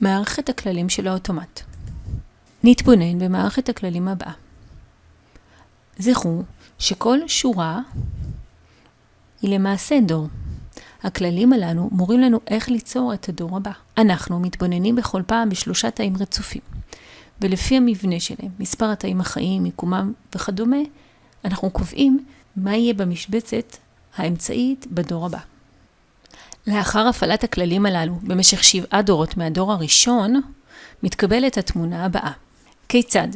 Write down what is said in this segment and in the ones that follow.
מערכת הכללים של האוטומט. נתבונן במערכת הכללים הבאה. זכרו שכל שורה היא למעשה דור. הכללים הללו מורים לנו איך ליצור את הדור הבא. אנחנו מתבוננים בכל פעם בשלושה תאים רצופים, ולפי המבנה שלהם, מספר התאים החיים, מיקומם וכדומה, אנחנו קובעים מה יהיה במשבצת האמצעית בדור הבא. לאחר הפעלת הכללים הללו במשך שבעה דורות מהדור הראשון, מתקבלת התמונה הבאה. כיצד?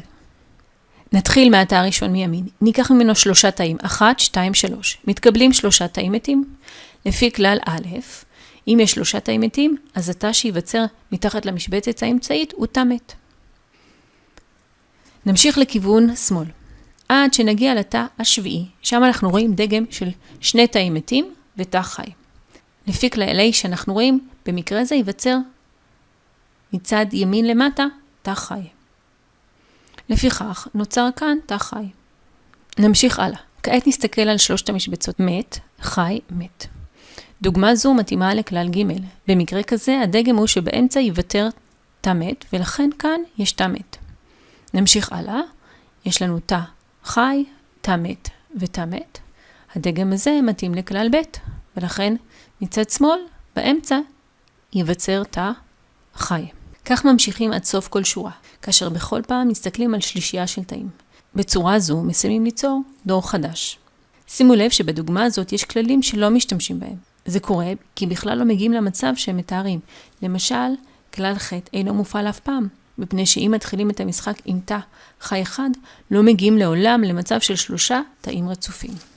נתחיל מהתא הראשון מימין. ניקח ממנו שלושה תאים, אחת, שתיים, שלוש. מתקבלים שלושה תאים מתים. לפי כלל א', אם יש שלושה תאים מתים, אז התא שייווצר מתחת למשבצת האמצעית הוא תא מת. נמשיך לכיוון שמאל, עד שנגיע לתא השביעי, שם אנחנו רואים דגם של שני תאים מתים ותא חי. לפי כללי שאנחנו רואים, במקרה זה ייווצר מצד ימין למטה תא חי. לפיכך, נוצר כאן תא חי. נמשיך הלאה. כעת נסתכל על שלושת המשבצות מת, חי, מת. דוגמה זו מתאימה לכלל ג'. במקרה כזה, הדגם הוא שבאמצע ייוותר תא מת, ולכן כאן יש תא מת. נמשיך הלאה. יש לנו תא חי, תא מת ותא מת. הדגם הזה מתאים לכלל ב', ולכן מצד שמאל, באמצע, ייווצר תא חי. כך ממשיכים עד סוף כל שורה, כאשר בכל פעם מסתכלים על שלישייה של תאים. בצורה זו מסיימים ליצור דור חדש. שימו לב שבדוגמה הזאת יש כללים שלא משתמשים בהם. זה קורה כי בכלל לא מגיעים למצב שהם מתארים. למשל, כלל ח' אינו מופעל אף פעם, מפני שאם מתחילים את המשחק עם תא חי אחד, לא מגיעים לעולם למצב של שלושה תאים רצופים.